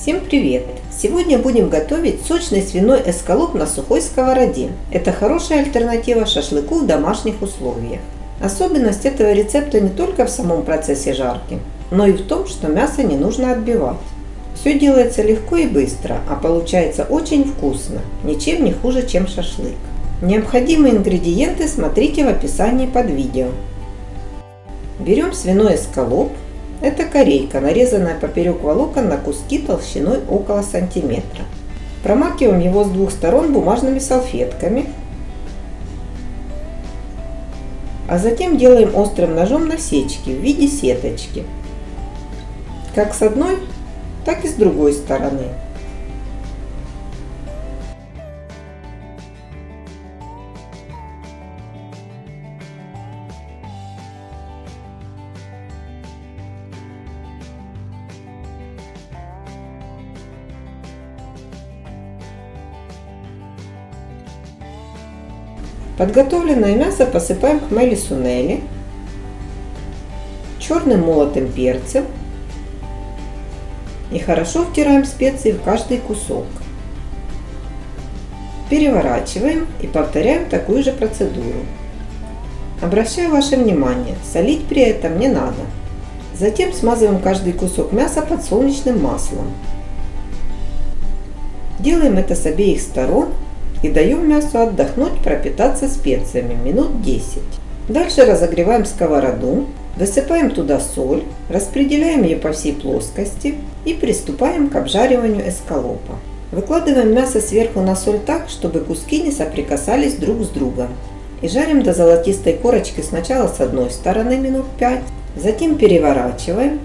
Всем привет! Сегодня будем готовить сочный свиной эскалоп на сухой сковороде. Это хорошая альтернатива шашлыку в домашних условиях. Особенность этого рецепта не только в самом процессе жарки, но и в том, что мясо не нужно отбивать. Все делается легко и быстро, а получается очень вкусно, ничем не хуже, чем шашлык. Необходимые ингредиенты смотрите в описании под видео. Берем свиной эскалоп, это корейка, нарезанная поперек волокон на куски толщиной около сантиметра. Промакиваем его с двух сторон бумажными салфетками. А затем делаем острым ножом насечки в виде сеточки. Как с одной, так и с другой стороны. Подготовленное мясо посыпаем хмели сунели, черным молотым перцем и хорошо втираем специи в каждый кусок. Переворачиваем и повторяем такую же процедуру. Обращаю ваше внимание, солить при этом не надо. Затем смазываем каждый кусок мяса подсолнечным маслом. Делаем это с обеих сторон и даем мясу отдохнуть, пропитаться специями минут 10. Дальше разогреваем сковороду, высыпаем туда соль, распределяем ее по всей плоскости и приступаем к обжариванию эскалопа. Выкладываем мясо сверху на соль так, чтобы куски не соприкасались друг с другом. И жарим до золотистой корочки сначала с одной стороны минут 5, затем переворачиваем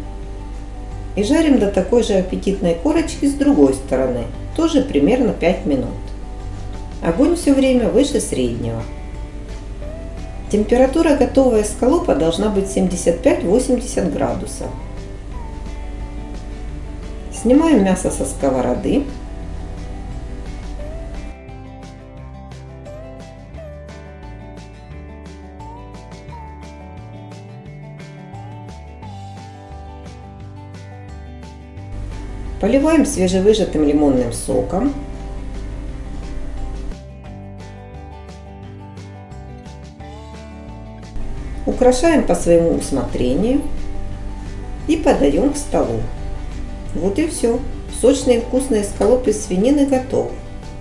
и жарим до такой же аппетитной корочки с другой стороны, тоже примерно 5 минут. Огонь все время выше среднего. Температура готового эскалопа должна быть 75-80 градусов. Снимаем мясо со сковороды. Поливаем свежевыжатым лимонным соком. Украшаем по своему усмотрению и подаем к столу. Вот и все. Вкусный эскалоп из свинины готов.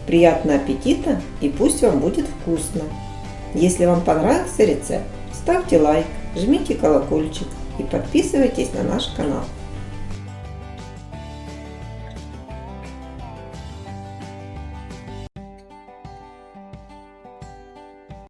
Приятного аппетита и пусть вам будет вкусно. Если вам понравился рецепт, ставьте лайк, жмите колокольчик и подписывайтесь на наш канал.